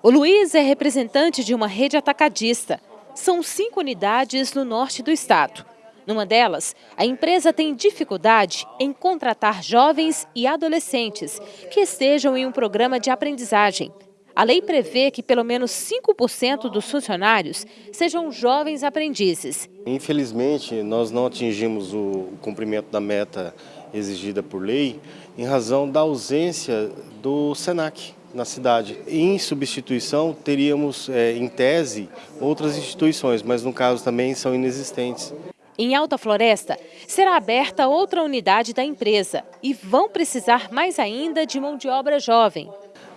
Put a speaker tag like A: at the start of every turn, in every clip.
A: O Luiz é representante de uma rede atacadista. São cinco unidades no norte do estado. Numa delas, a empresa tem dificuldade em contratar jovens e adolescentes que estejam em um programa de aprendizagem. A lei prevê que pelo menos 5% dos funcionários sejam jovens aprendizes.
B: Infelizmente, nós não atingimos o cumprimento da meta exigida por lei em razão da ausência do SENAC na cidade. Em substituição, teríamos, é, em tese, outras instituições, mas no caso também são inexistentes.
A: Em Alta Floresta, será aberta outra unidade da empresa e vão precisar mais ainda de mão de obra jovem.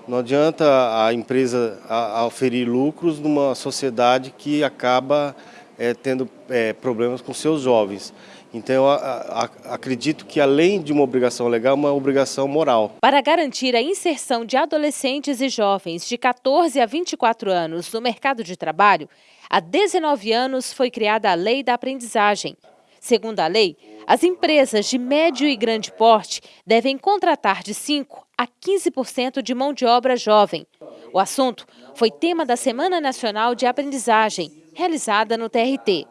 B: Não adianta a empresa oferir lucros numa sociedade que acaba é, tendo é, problemas com seus jovens. Então, eu acredito que além de uma obrigação legal, uma obrigação moral.
A: Para garantir a inserção de adolescentes e jovens de 14 a 24 anos no mercado de trabalho, há 19 anos foi criada a Lei da Aprendizagem. Segundo a lei, as empresas de médio e grande porte devem contratar de 5 a 15% de mão de obra jovem. O assunto foi tema da Semana Nacional de Aprendizagem, realizada no TRT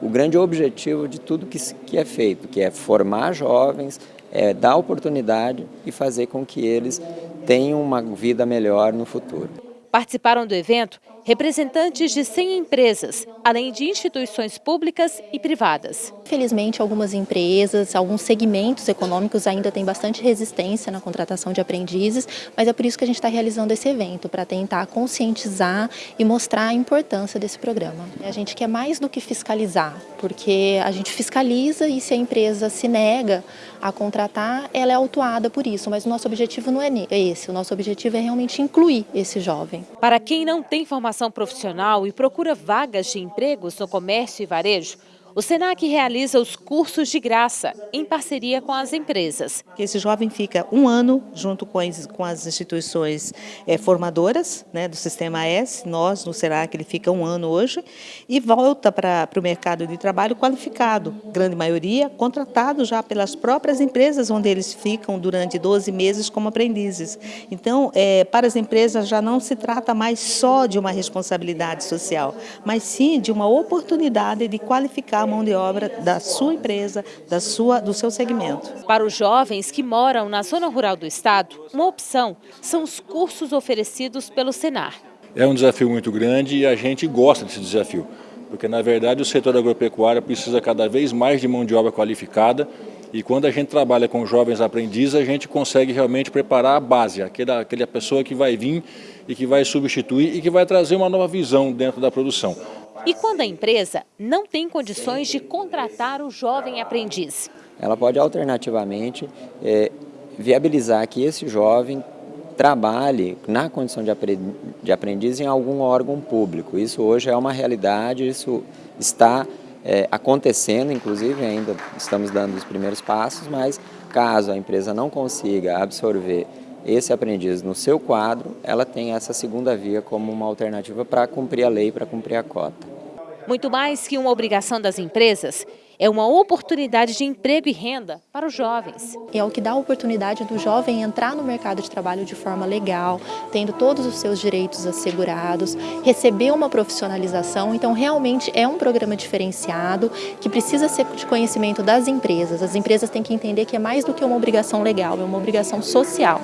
C: o grande objetivo de tudo que, é feito, que é formar jovens, é dar oportunidade e fazer com que eles tenham uma vida melhor no futuro.
A: Participaram do evento representantes de 100 empresas, além de instituições públicas e privadas.
D: Felizmente, algumas empresas, alguns segmentos econômicos ainda têm bastante resistência na contratação de aprendizes, mas é por isso que a gente está realizando esse evento, para tentar conscientizar e mostrar a importância desse programa. A gente quer mais do que fiscalizar, porque a gente fiscaliza e se a empresa se nega a contratar, ela é autuada por isso, mas o nosso objetivo não é esse, o nosso objetivo é realmente incluir esse jovem.
A: Para quem não tem formação formação profissional e procura vagas de empregos no comércio e varejo, o SENAC realiza os cursos de graça, em parceria com as empresas.
E: Esse jovem fica um ano junto com as, instituições é, formadoras né, do Sistema S, nós no SENAC ele fica um ano hoje, e volta para o mercado de trabalho qualificado, grande maioria contratado já pelas próprias empresas onde eles ficam durante 12 meses como aprendizes. Então, é, para as empresas já não se trata mais só de uma responsabilidade social, mas sim de uma oportunidade de qualificar a mão de obra da sua empresa, da sua, do seu segmento.
A: Para os jovens que moram na zona rural do estado, uma opção são os cursos oferecidos pelo Senar.
F: É um desafio muito grande e a gente gosta desse desafio, porque na verdade o setor agropecuário precisa cada vez mais de mão de obra qualificada e quando a gente trabalha com jovens aprendizes, a gente consegue realmente preparar a base, aquela, aquela pessoa que vai vir e que vai substituir e que vai trazer uma nova visão dentro da produção.
A: E quando a empresa não tem condições de contratar o jovem aprendiz?
C: Ela pode alternativamente é, viabilizar que esse jovem trabalhe na condição de aprendiz em algum órgão público. Isso hoje é uma realidade, isso está é, acontecendo, inclusive ainda estamos dando os primeiros passos, mas caso a empresa não consiga absorver esse aprendiz no seu quadro, ela tem essa segunda via como uma alternativa para cumprir a lei, para cumprir a cota.
A: Muito mais que uma obrigação das empresas, é uma oportunidade de emprego e renda para os jovens.
D: É o que dá a oportunidade do jovem entrar no mercado de trabalho de forma legal, tendo todos os seus direitos assegurados, receber uma profissionalização. Então, realmente é um programa diferenciado que precisa ser de conhecimento das empresas. As empresas têm que entender que é mais do que uma obrigação legal, é uma obrigação social.